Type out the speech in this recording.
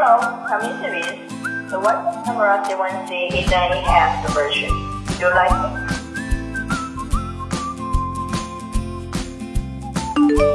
Hello, coming to this, the What Camera 7C is an enhanced version. Do you like it?